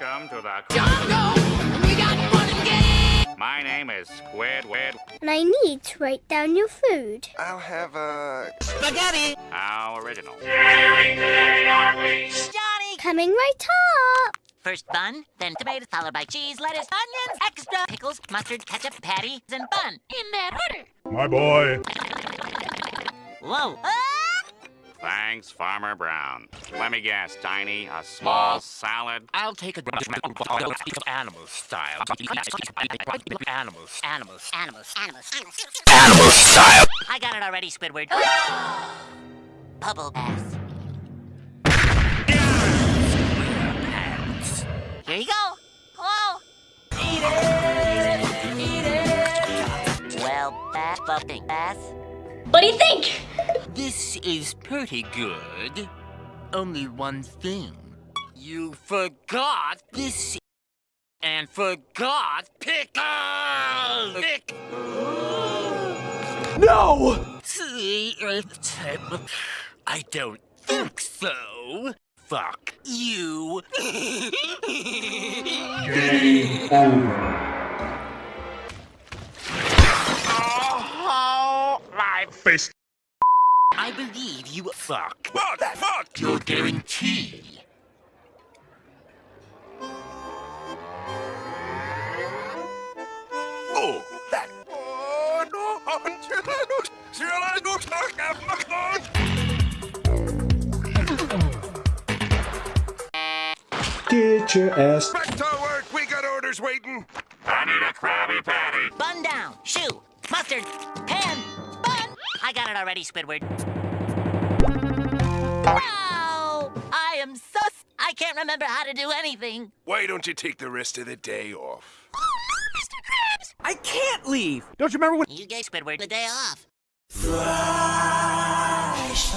Welcome to the Jungle! We got fun and games! My name is Squidward. And I need to write down your food. I'll have a... Spaghetti! How original. Johnny! Coming right up. First bun, then tomatoes, followed by cheese, lettuce, onions, extra pickles, mustard, ketchup, patty, and bun. In that order. My boy. Whoa. Ah! Thanks, Farmer Brown. Let me guess, Tiny, a small salad? I'll take a animal style. Animals. Animals. Animals. Animals. Animal style. I got it already, Squidward. Bubble Bass. Here you go. Oh. Eat it. Eat it. Well, bath, buffing, bath. What do you think? This is pretty good. Only one thing. You forgot this and forgot pickles. Pick. No! See, I don't think so. Fuck you. Game over. Oh, my Face. I believe you fuck. Fuck! Fuck! Your guarantee. Oh, that... Oh, no! Sila no Get your ass. Back to work! We got orders waiting! I need a Krabby Patty. Bun down. Shoe. Mustard. Pan. Bun. I got it already, Squidward. Wow! I am so... s- I can't remember how to do anything. Why don't you take the rest of the day off? Oh, no, Mr. Krabs! I can't leave. Don't you remember when? You gave Squidward the day off. Mr.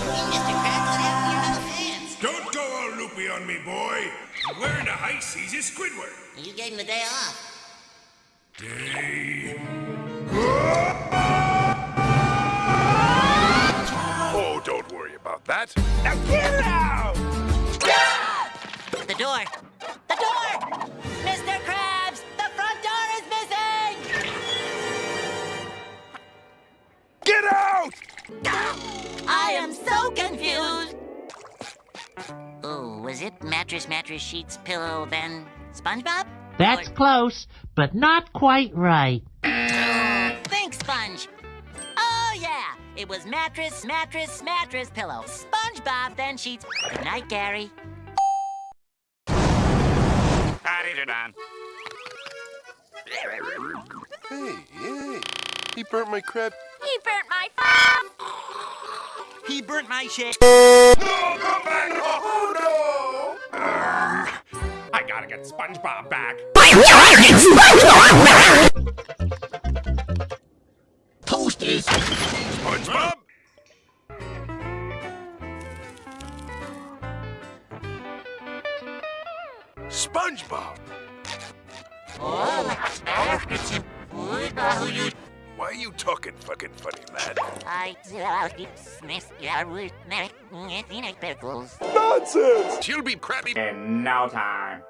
Krabs, what happened to your little hands? Don't go all loopy on me, boy! We're in the high seas is Squidward! You gave him the day off. Day... worry about that. Now get out! The door. The door! Mr. Krabs! The front door is missing! Get out! I am so confused! Oh, was it mattress, mattress, sheets, pillow, then SpongeBob? That's Or- close, but not quite right. Yeah. It was mattress, mattress, mattress, pillow. SpongeBob, then sheets. Good night, Gary. Patties are done. Hey, hey. He burnt my crab. He burnt my He burnt my shit. No, come back! Oh, no! I gotta get SpongeBob back. Toasters. SpongeBob? SpongeBob! Why are you talking fucking funny, lad? I miss your pickles. Nonsense! She'll be crabby. In no time.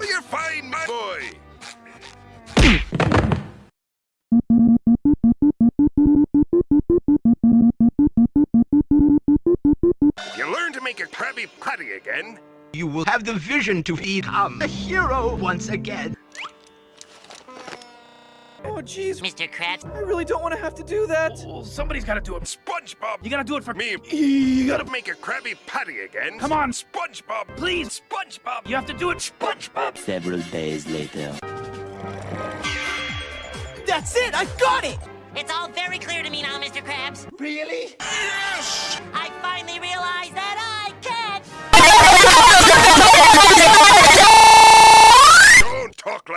You're fine, my boy! Patty again, You will have the vision to become a hero once again. Oh, jeez. Mr. Krabs, I really don't want to have to do that. Well, somebody's gotta do it. SpongeBob, You gotta do it for me. You gotta... gotta make a Krabby Patty again. Come on. SpongeBob, Please. SpongeBob, You have to do it, SpongeBob. Several days later. That's it. I got it. it's all very clear to me now, Mr. Krabs. Really? yes! I finally realized that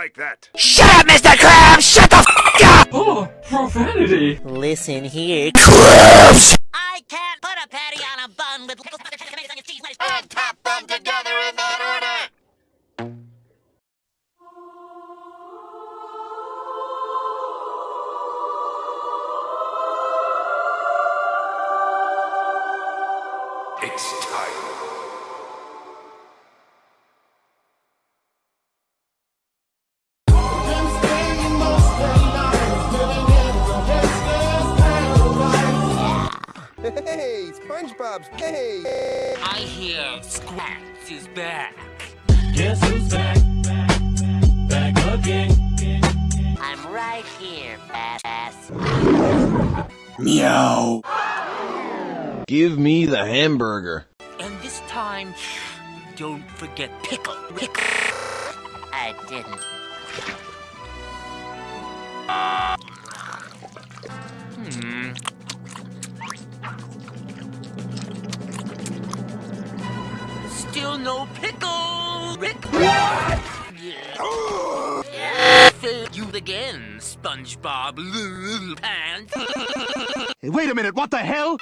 like that. Shut up, Mr. Krabs! Shut the f up! Oh, profanity. Listen here. Krabs! I can't put a patty on a bun with pickles, butter, ketchup, tomatoes, onions, cheese, lettuce. And tap them together in that order. It's time SpongeBob's. Hey! I hear Squats is back. Guess who's back? Back again. I'm right here, badass. Meow. Give me the hamburger. And this time, don't forget pickle. Pickle. I didn't. No pickle. Rick. What? Yeah. Failed you again, SpongeBob Little Pants. Wait a minute, what the hell?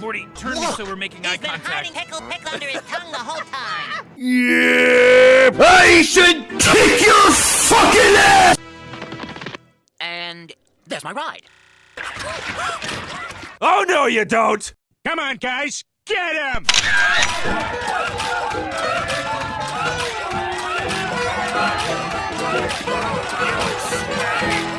Morty, turn me so we're making eye He's been hiding contact. pickle pickle under his tongue the whole time. Yeah! I should kick your fucking ass! And there's my ride. Oh no, you don't! Come on, guys, Get him! You snake!